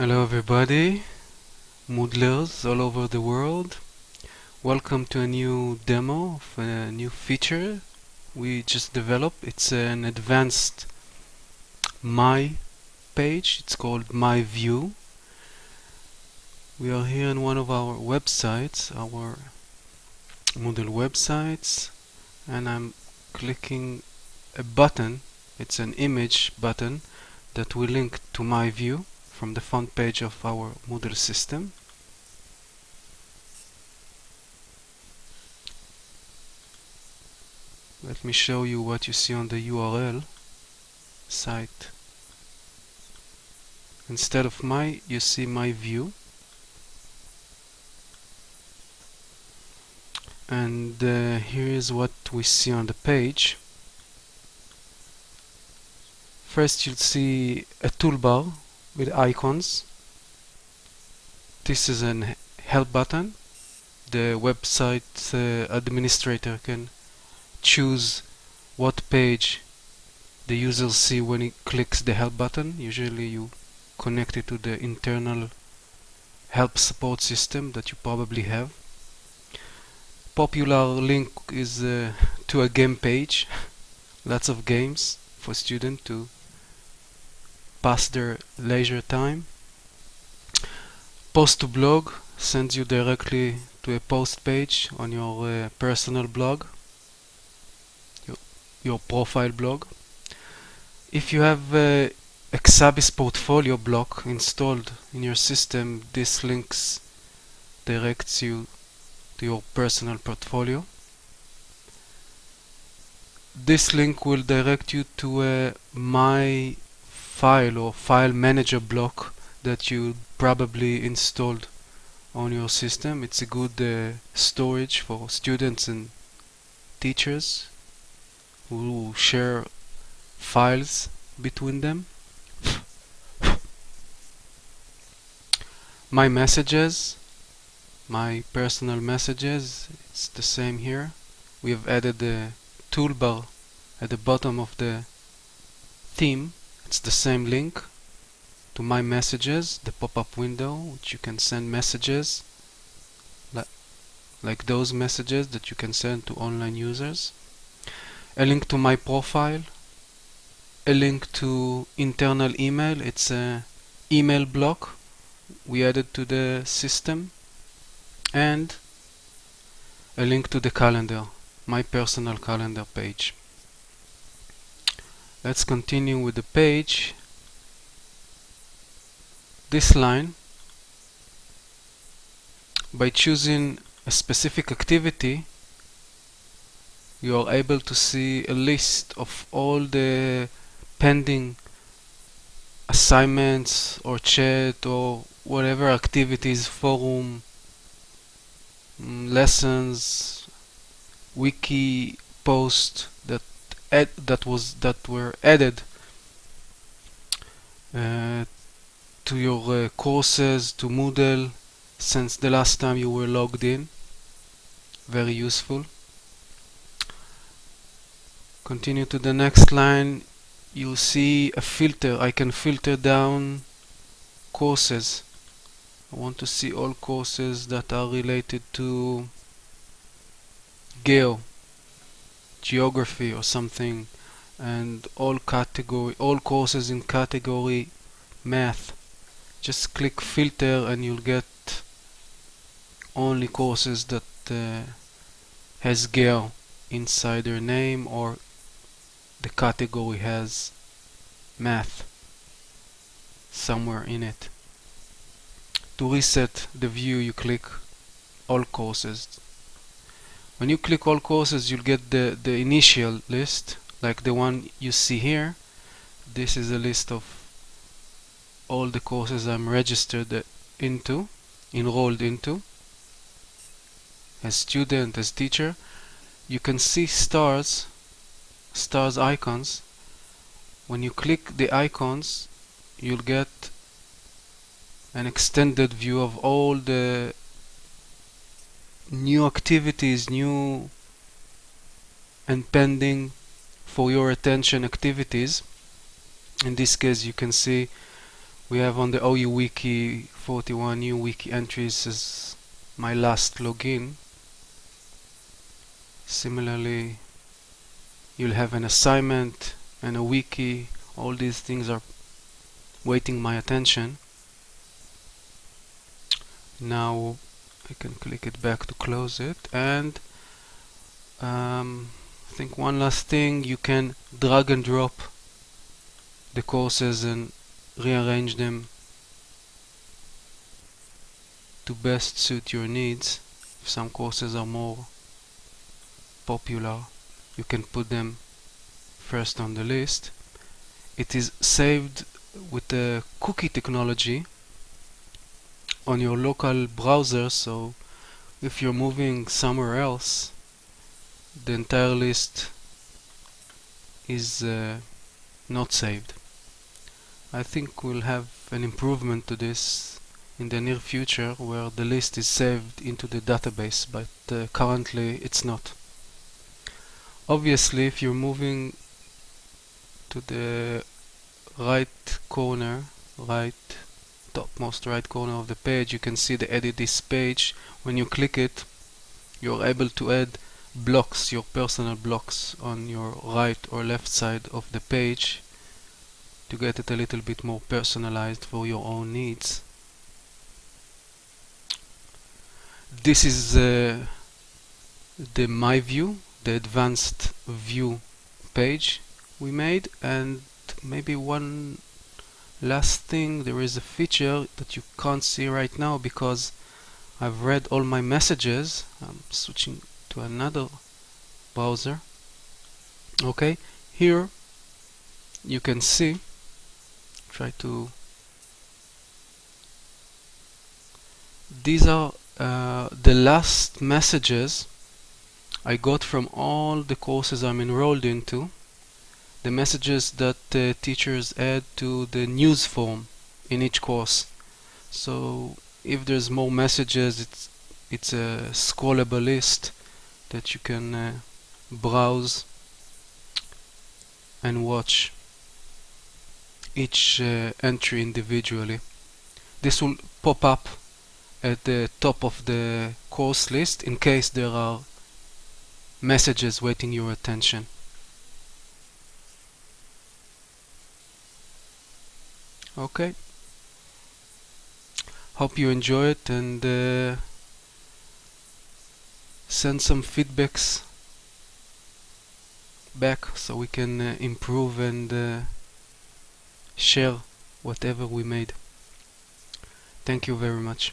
Hello everybody, Moodlers all over the world. Welcome to a new demo of a new feature we just developed. It's an advanced My page. It's called My View. We are here on one of our websites, our Moodle websites, and I'm clicking a button. It's an image button that will link to My View from the front page of our Moodle system. Let me show you what you see on the URL site. Instead of my, you see my view. And uh, here is what we see on the page. First you'll see a toolbar with icons. This is an help button. The website uh, administrator can choose what page the user see when he clicks the help button. Usually you connect it to the internal help support system that you probably have. Popular link is uh, to a game page. Lots of games for students to pass their leisure time. Post to blog sends you directly to a post page on your uh, personal blog, your, your, profile blog. If you have uh, a Exabis portfolio block installed in your system, this links directs you to your personal portfolio. This link will direct you to a My file or file manager block that you probably installed on your system. It's a good uh, storage for students and teachers who share files between them. my messages, my personal messages, it's the same here. We have added the toolbar at the bottom of the theme it's the same link to my messages, the pop-up window, which you can send messages li like those messages that you can send to online users. A link to my profile, a link to internal email, it's a email block we added to the system, and a link to the calendar, my personal calendar page. Let's continue with the page. This line, by choosing a specific activity, you are able to see a list of all the pending assignments or chat or whatever activities, forum, mm, lessons, wiki post that was that were added uh, to your uh, courses to Moodle since the last time you were logged in. Very useful. Continue to the next line. You'll see a filter. I can filter down courses. I want to see all courses that are related to Geo geography or something and all category all courses in category math. Just click filter and you'll get only courses that uh, has Geo inside their name or the category has math somewhere in it. To reset the view you click all courses when you click all courses you'll get the the initial list like the one you see here. This is a list of all the courses I'm registered into enrolled into. As student as teacher you can see stars stars icons. When you click the icons you'll get an extended view of all the new activities, new and pending for your attention activities. In this case you can see we have on the OU Wiki 41 new wiki entries as my last login. Similarly you'll have an assignment and a wiki. All these things are waiting my attention. Now I can click it back to close it. And um, I think one last thing you can drag and drop the courses and rearrange them to best suit your needs. If some courses are more popular you can put them first on the list. It is saved with the cookie technology on your local browser so if you're moving somewhere else the entire list is uh, not saved. I think we'll have an improvement to this in the near future where the list is saved into the database but uh, currently it's not. Obviously if you're moving to the right corner right topmost right corner of the page you can see the edit this page. When you click it you're able to add blocks your personal blocks on your right or left side of the page to get it a little bit more personalized for your own needs. This is uh, the my view the advanced view page we made and maybe one last thing there is a feature that you can't see right now because I've read all my messages. I'm switching to another browser. Okay here you can see try to these are uh, the last messages I got from all the courses I'm enrolled into the messages that uh, teachers add to the news forum in each course. So if there's more messages it's it's a scrollable list that you can uh, browse and watch each uh, entry individually. This will pop up at the top of the course list in case there are messages waiting your attention okay. Hope you enjoy it and uh, send some feedbacks back so we can uh, improve and uh, share whatever we made. Thank you very much